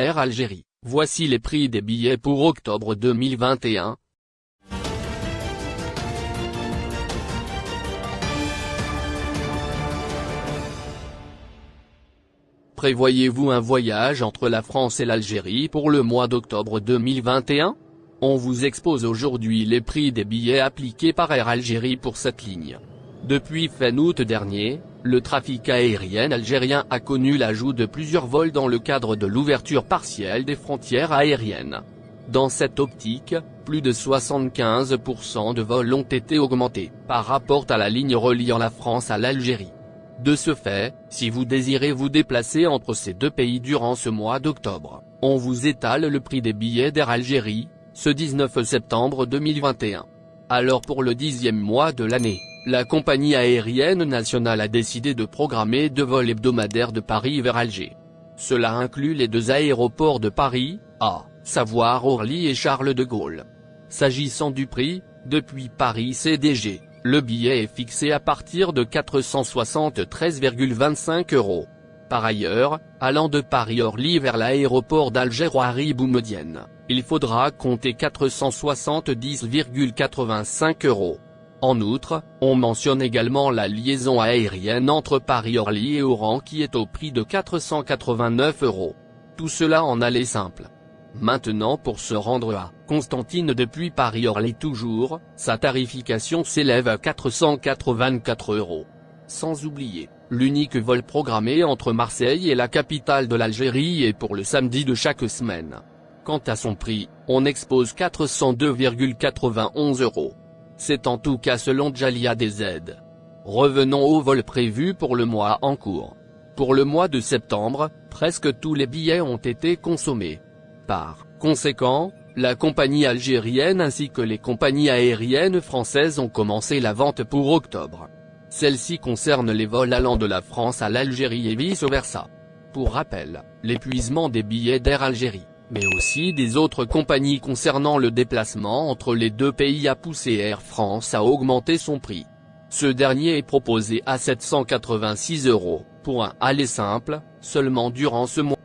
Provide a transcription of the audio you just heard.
Air Algérie, voici les prix des billets pour octobre 2021. Prévoyez-vous un voyage entre la France et l'Algérie pour le mois d'octobre 2021 On vous expose aujourd'hui les prix des billets appliqués par Air Algérie pour cette ligne. Depuis fin août dernier, le trafic aérien algérien a connu l'ajout de plusieurs vols dans le cadre de l'ouverture partielle des frontières aériennes. Dans cette optique, plus de 75% de vols ont été augmentés, par rapport à la ligne reliant la France à l'Algérie. De ce fait, si vous désirez vous déplacer entre ces deux pays durant ce mois d'octobre, on vous étale le prix des billets d'Air Algérie, ce 19 septembre 2021. Alors pour le dixième mois de l'année, la compagnie aérienne nationale a décidé de programmer deux vols hebdomadaires de Paris vers Alger. Cela inclut les deux aéroports de Paris, à savoir Orly et Charles de Gaulle. S'agissant du prix, depuis Paris CDG, le billet est fixé à partir de 473,25 euros. Par ailleurs, allant de Paris-Orly vers l'aéroport d'Alger-Roary Boumedienne, il faudra compter 470,85 euros. En outre, on mentionne également la liaison aérienne entre Paris-Orly et Oran qui est au prix de 489 euros. Tout cela en aller simple. Maintenant pour se rendre à Constantine depuis Paris-Orly toujours, sa tarification s'élève à 484 euros. Sans oublier, l'unique vol programmé entre Marseille et la capitale de l'Algérie est pour le samedi de chaque semaine. Quant à son prix, on expose 402,91 euros. C'est en tout cas selon Jalia DZ. Revenons au vol prévu pour le mois en cours. Pour le mois de septembre, presque tous les billets ont été consommés. Par conséquent, la compagnie algérienne ainsi que les compagnies aériennes françaises ont commencé la vente pour octobre. Celle-ci concerne les vols allant de la France à l'Algérie et vice-versa. Pour rappel, l'épuisement des billets d'Air Algérie, mais aussi des autres compagnies concernant le déplacement entre les deux pays a poussé Air France à augmenter son prix. Ce dernier est proposé à 786 euros, pour un aller simple, seulement durant ce mois.